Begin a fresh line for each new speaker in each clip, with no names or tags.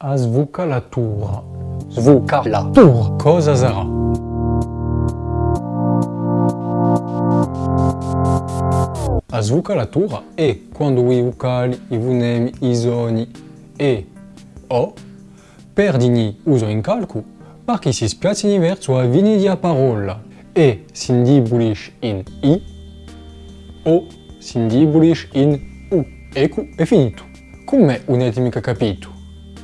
a la
tour.
Cosa zara? A tour vous quando i vocali, i vunem i zoni, e o perdini uso in calcu si vous verso vous vini di parola e sindi vous in i o sindi bulish in u. Ecco, è finito. un'etimica capito?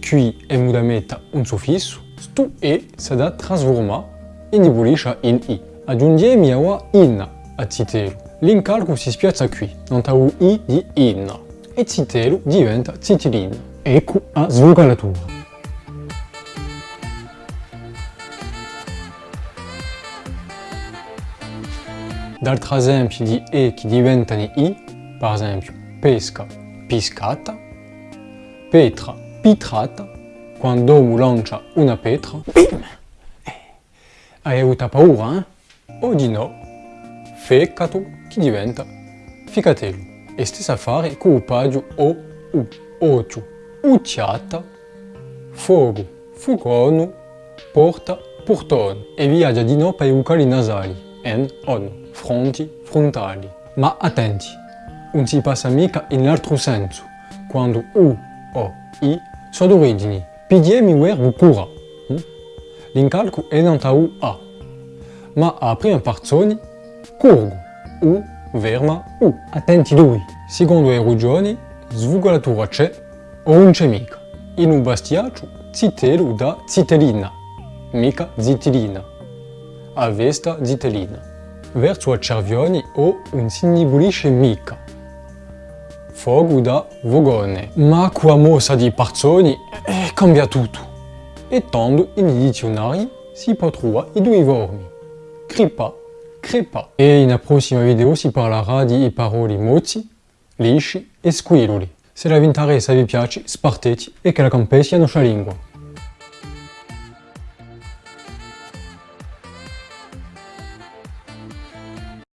qui emudameta un suffisso, tout e s'ada trasforma in dibolisha in i. Aggiungiemi miawa in a zitelu. L'incalco si spiazza qui, non tau i di in, e zitelu diventa zitilin. Ecco a svocalatura. D'altri esempi di E che diventano I, per esempio pesca, piscata, petra, pitrata, quando uomo lancia una pietra, bim! Eh, hai avuto paura, eh? di no, fecato che diventa ficatello. E stessa fare con il paggio o u, occhio, ucciata, fuoco, fugono, porta, portone e viaggia di no per i vocali nasali, en, on, fronti, frontali. Ma attenti, non si passa mica in altro senso, quando u o i sono origini PDM Ware Cura. Hmm? L'incalco è nato a, ma a prima persona curgo u verma u. Attenti lui! Secondo le regioni, svugolatura c'è o un c'è mica. In un bastiaccio, zitelo da zitelina, mica zitilina. A vesta zitelina. Verso a cervioni o un si mica fogu da Vogone. Ma qua mossa di Parzoni eh, cambia tutto. E tanto in dizionari si può trovare i due vormi. crepa, crepa. E in prossima video si parlerà di parole mozzi, lisci e squilloli. Se la vi interessa e vi piace, spartete e che la campe sia nostra lingua.